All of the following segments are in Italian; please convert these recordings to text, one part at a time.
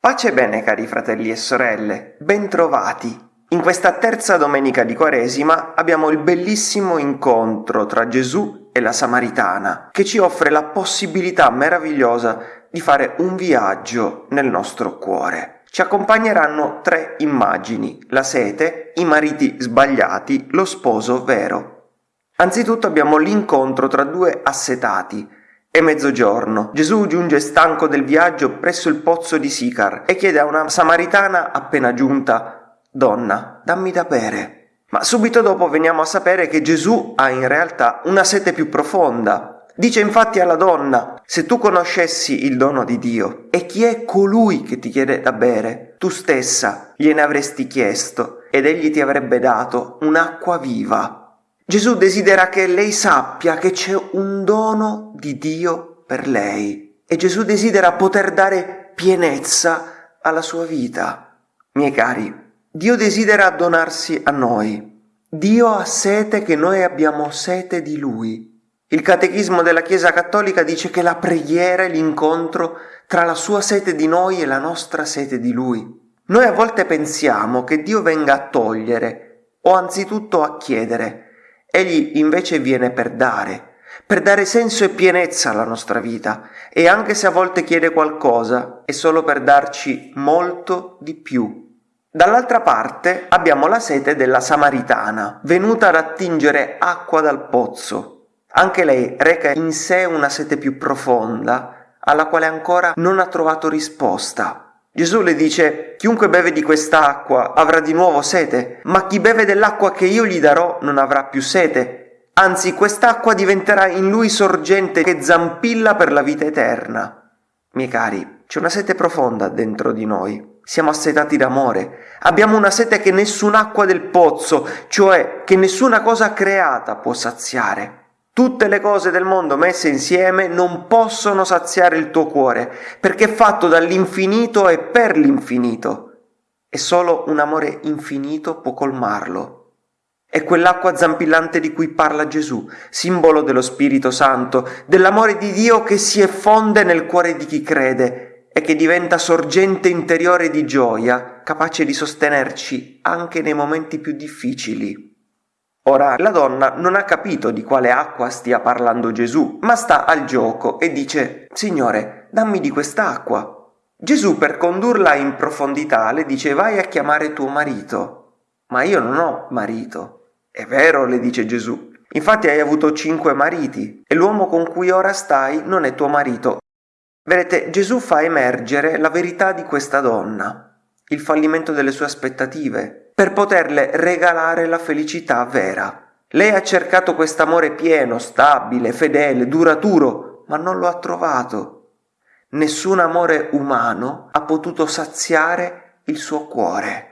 Pace e bene cari fratelli e sorelle, bentrovati! In questa terza domenica di Quaresima abbiamo il bellissimo incontro tra Gesù e la Samaritana, che ci offre la possibilità meravigliosa di fare un viaggio nel nostro cuore. Ci accompagneranno tre immagini, la sete, i mariti sbagliati, lo sposo vero. Anzitutto abbiamo l'incontro tra due assetati, è mezzogiorno. Gesù giunge stanco del viaggio presso il pozzo di Sicar e chiede a una samaritana appena giunta Donna, dammi da bere. Ma subito dopo veniamo a sapere che Gesù ha in realtà una sete più profonda. Dice infatti alla donna, se tu conoscessi il dono di Dio e chi è colui che ti chiede da bere, tu stessa gliene avresti chiesto ed egli ti avrebbe dato un'acqua viva Gesù desidera che lei sappia che c'è un dono di Dio per lei e Gesù desidera poter dare pienezza alla sua vita. Miei cari, Dio desidera donarsi a noi. Dio ha sete che noi abbiamo sete di Lui. Il catechismo della Chiesa Cattolica dice che la preghiera è l'incontro tra la sua sete di noi e la nostra sete di Lui. Noi a volte pensiamo che Dio venga a togliere o anzitutto a chiedere, Egli invece viene per dare, per dare senso e pienezza alla nostra vita e anche se a volte chiede qualcosa è solo per darci molto di più. Dall'altra parte abbiamo la sete della Samaritana, venuta ad attingere acqua dal pozzo. Anche lei reca in sé una sete più profonda, alla quale ancora non ha trovato risposta. Gesù le dice, chiunque beve di quest'acqua avrà di nuovo sete, ma chi beve dell'acqua che io gli darò non avrà più sete. Anzi, quest'acqua diventerà in lui sorgente che zampilla per la vita eterna. Miei cari, c'è una sete profonda dentro di noi. Siamo assetati d'amore. Abbiamo una sete che nessun'acqua del pozzo, cioè che nessuna cosa creata può saziare. Tutte le cose del mondo messe insieme non possono saziare il tuo cuore, perché è fatto dall'infinito e per l'infinito. E solo un amore infinito può colmarlo. È quell'acqua zampillante di cui parla Gesù, simbolo dello Spirito Santo, dell'amore di Dio che si effonde nel cuore di chi crede e che diventa sorgente interiore di gioia, capace di sostenerci anche nei momenti più difficili. Ora la donna non ha capito di quale acqua stia parlando Gesù, ma sta al gioco e dice Signore, dammi di quest'acqua. Gesù per condurla in profondità le dice vai a chiamare tuo marito. Ma io non ho marito. È vero, le dice Gesù. Infatti hai avuto cinque mariti e l'uomo con cui ora stai non è tuo marito. Vedete, Gesù fa emergere la verità di questa donna, il fallimento delle sue aspettative, per poterle regalare la felicità vera. Lei ha cercato quest'amore pieno, stabile, fedele, duraturo, ma non lo ha trovato. Nessun amore umano ha potuto saziare il suo cuore.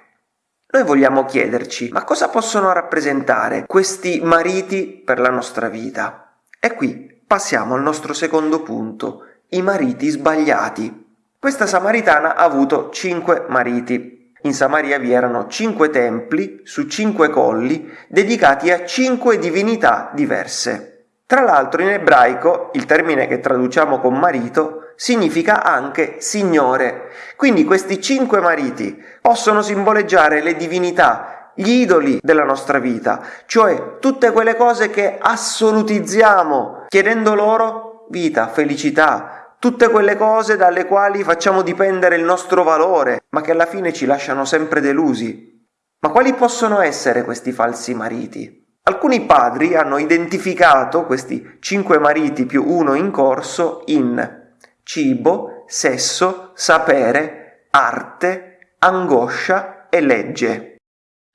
Noi vogliamo chiederci, ma cosa possono rappresentare questi mariti per la nostra vita? E qui passiamo al nostro secondo punto, i mariti sbagliati. Questa samaritana ha avuto cinque mariti. In Samaria vi erano cinque templi su cinque colli dedicati a cinque divinità diverse. Tra l'altro in ebraico il termine che traduciamo con marito significa anche signore. Quindi questi cinque mariti possono simboleggiare le divinità, gli idoli della nostra vita, cioè tutte quelle cose che assolutizziamo chiedendo loro vita, felicità, tutte quelle cose dalle quali facciamo dipendere il nostro valore, ma che alla fine ci lasciano sempre delusi. Ma quali possono essere questi falsi mariti? Alcuni padri hanno identificato questi cinque mariti più uno in corso in cibo, sesso, sapere, arte, angoscia e legge.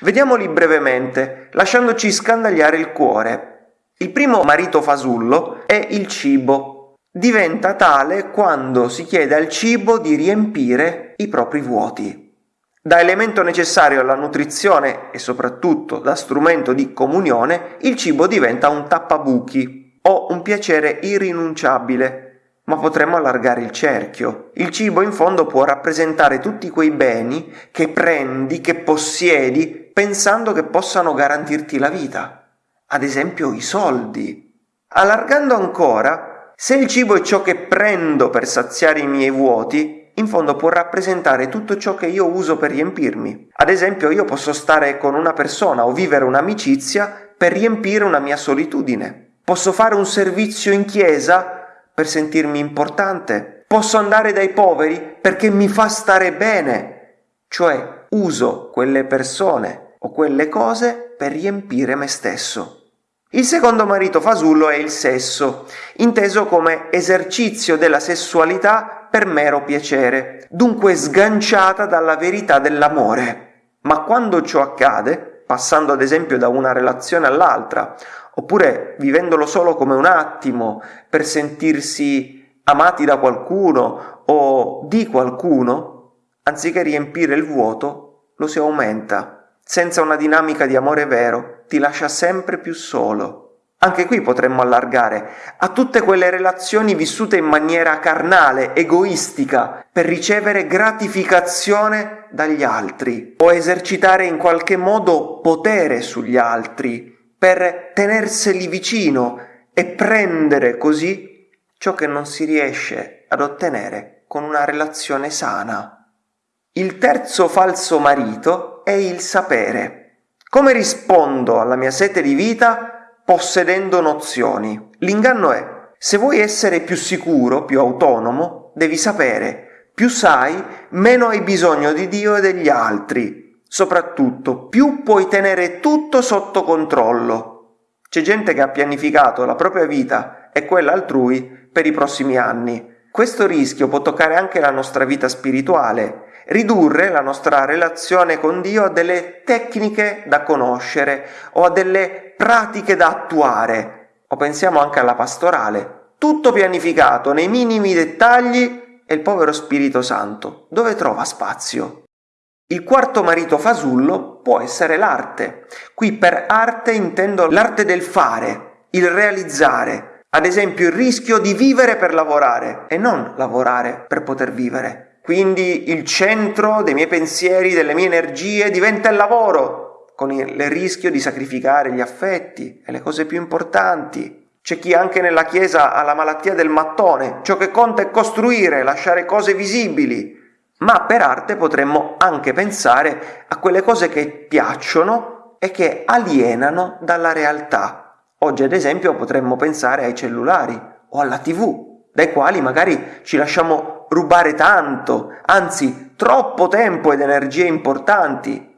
Vediamoli brevemente, lasciandoci scandagliare il cuore. Il primo marito fasullo è il cibo, diventa tale quando si chiede al cibo di riempire i propri vuoti. Da elemento necessario alla nutrizione e soprattutto da strumento di comunione, il cibo diventa un tappabuchi o un piacere irrinunciabile. Ma potremmo allargare il cerchio. Il cibo in fondo può rappresentare tutti quei beni che prendi, che possiedi, pensando che possano garantirti la vita. Ad esempio i soldi. Allargando ancora, Se il cibo è ciò che prendo per saziare i miei vuoti, in fondo può rappresentare tutto ciò che io uso per riempirmi. Ad esempio, io posso stare con una persona o vivere un'amicizia per riempire una mia solitudine. Posso fare un servizio in chiesa per sentirmi importante. Posso andare dai poveri perché mi fa stare bene. Cioè, uso quelle persone o quelle cose per riempire me stesso. Il secondo marito fasullo è il sesso, inteso come esercizio della sessualità per mero piacere, dunque sganciata dalla verità dell'amore. Ma quando ciò accade, passando ad esempio da una relazione all'altra, oppure vivendolo solo come un attimo per sentirsi amati da qualcuno o di qualcuno, anziché riempire il vuoto, lo si aumenta senza una dinamica di amore vero, ti lascia sempre più solo. Anche qui potremmo allargare a tutte quelle relazioni vissute in maniera carnale, egoistica, per ricevere gratificazione dagli altri o esercitare in qualche modo potere sugli altri, per tenerseli vicino e prendere così ciò che non si riesce ad ottenere con una relazione sana. Il terzo falso marito è il sapere. Come rispondo alla mia sete di vita possedendo nozioni? L'inganno è, se vuoi essere più sicuro, più autonomo, devi sapere. Più sai, meno hai bisogno di Dio e degli altri. Soprattutto, più puoi tenere tutto sotto controllo. C'è gente che ha pianificato la propria vita e quella altrui per i prossimi anni. Questo rischio può toccare anche la nostra vita spirituale ridurre la nostra relazione con Dio a delle tecniche da conoscere o a delle pratiche da attuare. O pensiamo anche alla pastorale, tutto pianificato nei minimi dettagli e il povero Spirito Santo dove trova spazio? Il quarto marito fasullo può essere l'arte. Qui per arte intendo l'arte del fare, il realizzare, ad esempio il rischio di vivere per lavorare e non lavorare per poter vivere. Quindi il centro dei miei pensieri, delle mie energie diventa il lavoro, con il rischio di sacrificare gli affetti e le cose più importanti. C'è chi anche nella Chiesa ha la malattia del mattone, ciò che conta è costruire, lasciare cose visibili. Ma per arte potremmo anche pensare a quelle cose che piacciono e che alienano dalla realtà. Oggi ad esempio potremmo pensare ai cellulari o alla tv, dai quali magari ci lasciamo rubare tanto, anzi troppo tempo ed energie importanti.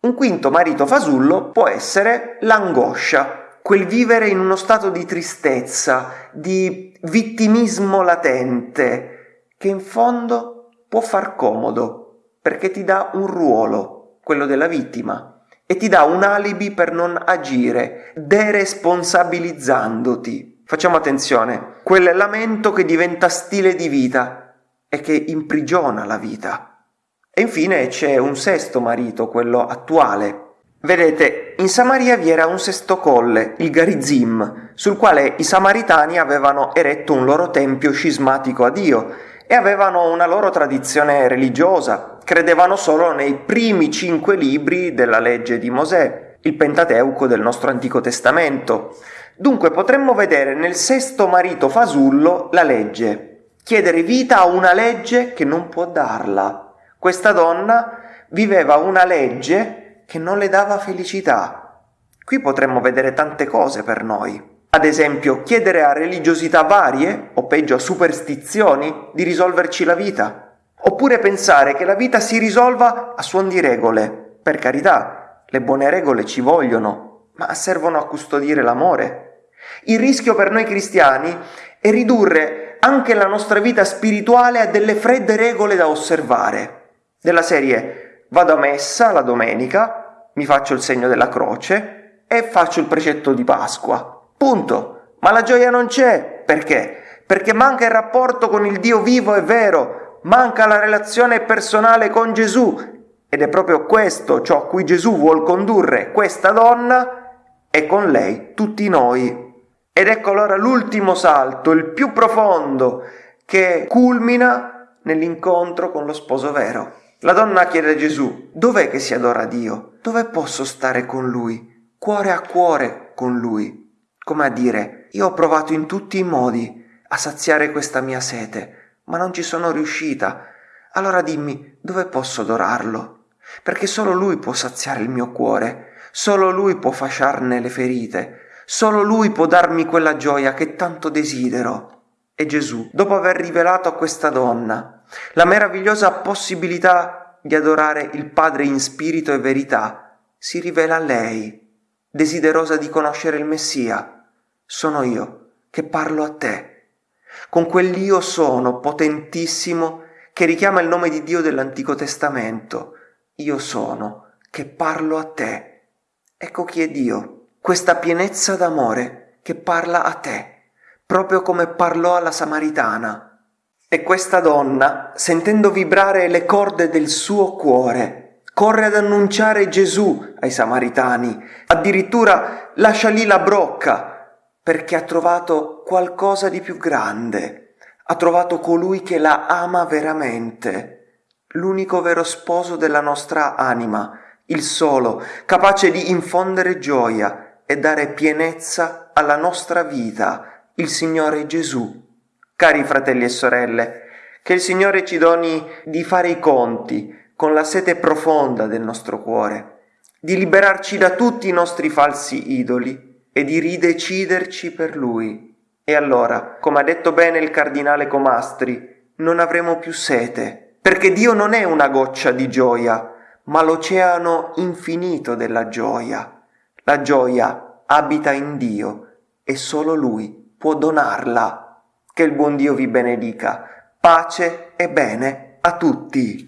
Un quinto marito fasullo può essere l'angoscia, quel vivere in uno stato di tristezza, di vittimismo latente, che in fondo può far comodo, perché ti dà un ruolo, quello della vittima, e ti dà un alibi per non agire, deresponsabilizzandoti. Facciamo attenzione, quel lamento che diventa stile di vita e che imprigiona la vita. E infine c'è un sesto marito, quello attuale. Vedete, in Samaria vi era un sesto colle, il Garizim, sul quale i samaritani avevano eretto un loro tempio scismatico a Dio e avevano una loro tradizione religiosa, credevano solo nei primi cinque libri della legge di Mosè, il Pentateuco del nostro Antico Testamento. Dunque potremmo vedere nel sesto marito fasullo la legge, chiedere vita a una legge che non può darla. Questa donna viveva una legge che non le dava felicità. Qui potremmo vedere tante cose per noi. Ad esempio, chiedere a religiosità varie, o peggio a superstizioni, di risolverci la vita. Oppure pensare che la vita si risolva a suon di regole. Per carità, le buone regole ci vogliono, ma servono a custodire l'amore, il rischio per noi cristiani è ridurre anche la nostra vita spirituale a delle fredde regole da osservare. Della serie vado a messa la domenica, mi faccio il segno della croce e faccio il precetto di Pasqua. Punto. Ma la gioia non c'è. Perché? Perché manca il rapporto con il Dio vivo e vero, manca la relazione personale con Gesù. Ed è proprio questo ciò a cui Gesù vuol condurre questa donna e con lei tutti noi. Ed ecco allora l'ultimo salto, il più profondo, che culmina nell'incontro con lo sposo vero. La donna chiede a Gesù, dov'è che si adora Dio? Dove posso stare con Lui? Cuore a cuore con Lui. Come a dire, io ho provato in tutti i modi a saziare questa mia sete, ma non ci sono riuscita. Allora dimmi dove posso adorarlo, perché solo Lui può saziare il mio cuore, solo Lui può fasciarne le ferite, solo Lui può darmi quella gioia che tanto desidero. E Gesù, dopo aver rivelato a questa donna la meravigliosa possibilità di adorare il Padre in spirito e verità, si rivela a lei, desiderosa di conoscere il Messia. Sono io che parlo a te con quell'io sono potentissimo che richiama il nome di Dio dell'Antico Testamento. Io sono, che parlo a te. Ecco chi è Dio, questa pienezza d'amore che parla a te, proprio come parlò alla Samaritana. E questa donna, sentendo vibrare le corde del suo cuore, corre ad annunciare Gesù ai Samaritani, addirittura lascia lì la brocca perché ha trovato qualcosa di più grande, ha trovato colui che la ama veramente, l'unico vero sposo della nostra anima, il solo, capace di infondere gioia e dare pienezza alla nostra vita, il Signore Gesù. Cari fratelli e sorelle, che il Signore ci doni di fare i conti con la sete profonda del nostro cuore, di liberarci da tutti i nostri falsi idoli e di rideciderci per lui. E allora, come ha detto bene il cardinale Comastri, non avremo più sete, perché Dio non è una goccia di gioia, ma l'oceano infinito della gioia. La gioia abita in Dio e solo Lui può donarla. Che il buon Dio vi benedica. Pace e bene a tutti.